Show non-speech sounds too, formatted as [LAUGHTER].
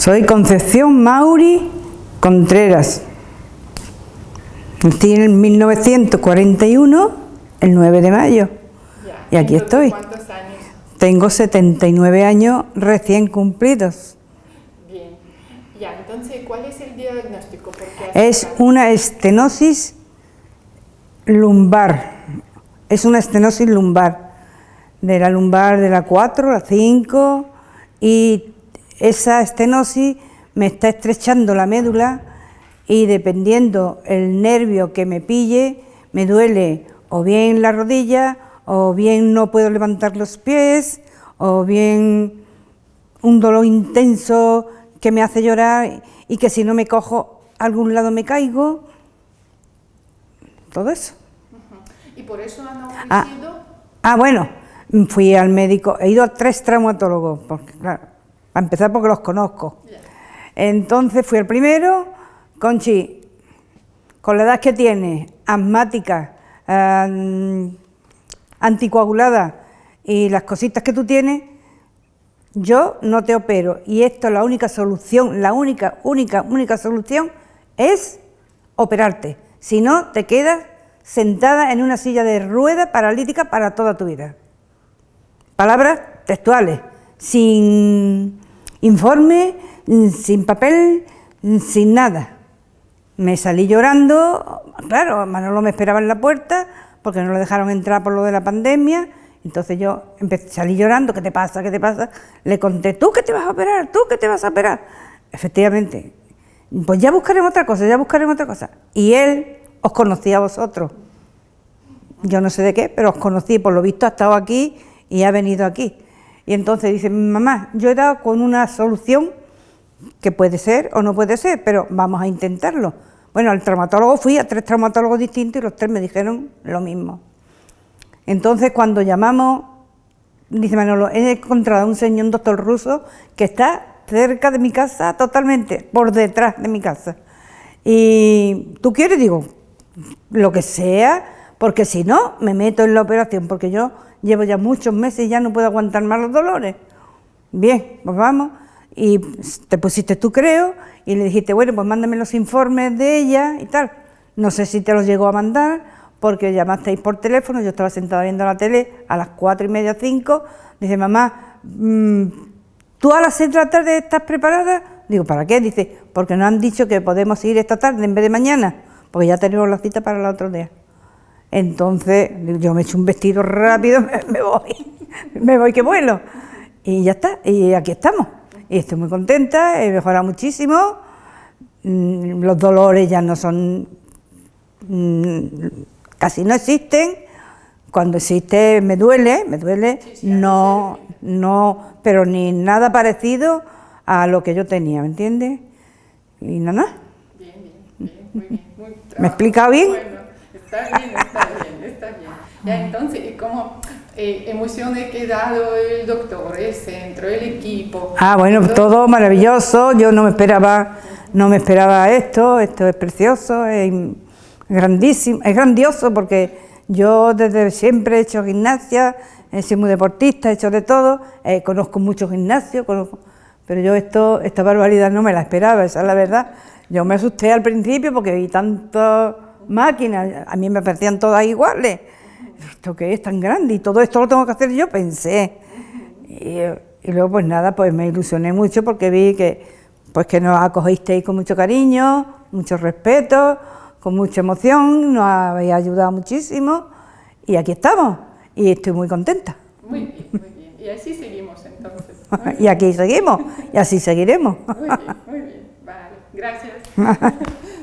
Soy Concepción Mauri Contreras. Estoy en 1941, el 9 de mayo. y aquí estoy. ¿Cuántos años? Tengo 79 años recién cumplidos. Bien. Ya, entonces, ¿cuál es el diagnóstico? Es una estenosis lumbar. Es una estenosis lumbar. De la lumbar de la 4, la 5 y esa estenosis me está estrechando la médula y dependiendo el nervio que me pille, me duele o bien la rodilla, o bien no puedo levantar los pies, o bien un dolor intenso que me hace llorar y que si no me cojo a algún lado me caigo. Todo eso. ¿Y por eso han Ah. Ah, bueno, fui al médico, he ido a tres traumatólogos, porque, claro, para empezar porque los conozco. Entonces fui al primero, Conchi, con la edad que tiene, asmática, anticoagulada y las cositas que tú tienes, yo no te opero y esto la única solución, la única, única, única solución es operarte. Si no, te quedas sentada en una silla de rueda paralítica para toda tu vida. Palabras textuales, sin informe, sin papel, sin nada. Me salí llorando, claro, Manolo me esperaba en la puerta porque no lo dejaron entrar por lo de la pandemia, entonces yo empecé, salí llorando, ¿qué te pasa? ¿Qué te pasa? Le conté, ¿tú qué te vas a operar? ¿Tú qué te vas a operar? Efectivamente, pues ya buscaremos otra cosa, ya buscaremos otra cosa. Y él os conocía a vosotros. Yo no sé de qué, pero os conocí, por lo visto ha estado aquí y ha venido aquí. Y entonces dice, mamá, yo he dado con una solución que puede ser o no puede ser, pero vamos a intentarlo. Bueno, al traumatólogo fui a tres traumatólogos distintos y los tres me dijeron lo mismo. Entonces, cuando llamamos, dice Manolo, he encontrado a un señor, un doctor ruso, que está cerca de mi casa, totalmente, por detrás de mi casa. Y tú quieres, digo, lo que sea, porque si no, me meto en la operación, porque yo llevo ya muchos meses y ya no puedo aguantar más los dolores. Bien, pues vamos. Y te pusiste tú, creo, y le dijiste, bueno, pues mándame los informes de ella y tal. No sé si te los llegó a mandar, porque llamasteis por teléfono, yo estaba sentada viendo la tele a las cuatro y media, cinco. Dice, mamá, mm, ¿tú a las seis de la tarde estás preparada? Digo, ¿para qué? Dice, porque nos han dicho que podemos ir esta tarde en vez de mañana, porque ya tenemos la cita para el otro día. Entonces, yo me echo un vestido rápido, me, [LAUGHS] me voy, me voy que vuelo. Y ya está, y aquí estamos. Y estoy muy contenta, he mejorado muchísimo, mm, los dolores ya no son, mm, casi no existen, cuando existe me duele, me duele, no, no, pero ni nada parecido a lo que yo tenía, ¿me entiendes? Y nada. Bien, bien, bien, muy bien. Muy ¿Me he explicado bien? Bueno, está bien. Ya, entonces, ¿y ¿cómo eh, emociones que ha dado el doctor, el centro, el equipo? Ah, bueno, todo maravilloso, yo no me esperaba, no me esperaba esto, esto es precioso, es grandísimo, es grandioso porque yo desde siempre he hecho gimnasia, he sido muy deportista, he hecho de todo, eh, conozco mucho gimnasio, conozco, pero yo esto, esta barbaridad no me la esperaba, esa es la verdad. Yo me asusté al principio porque vi tantas máquinas, a mí me parecían todas iguales. ¿Esto qué es tan grande? Y todo esto lo tengo que hacer yo, pensé. Y, y luego pues nada, pues me ilusioné mucho porque vi que, pues que nos acogisteis con mucho cariño, mucho respeto, con mucha emoción, nos habéis ayudado muchísimo y aquí estamos y estoy muy contenta. Muy bien, muy bien. Y así seguimos entonces. [LAUGHS] Y aquí seguimos y así seguiremos. muy bien. muy bien. Vale, gracias. [LAUGHS]